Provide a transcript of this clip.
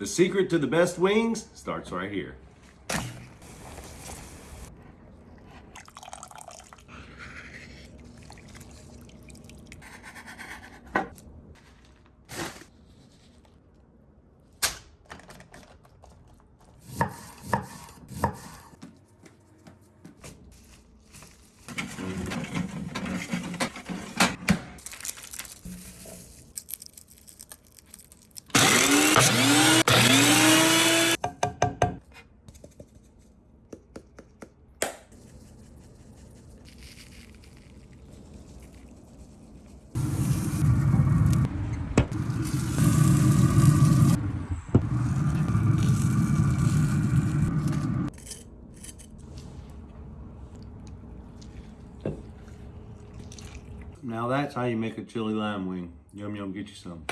The secret to the best wings starts right here. Now that's how you make a chili lime wing. Yum yum, get you some.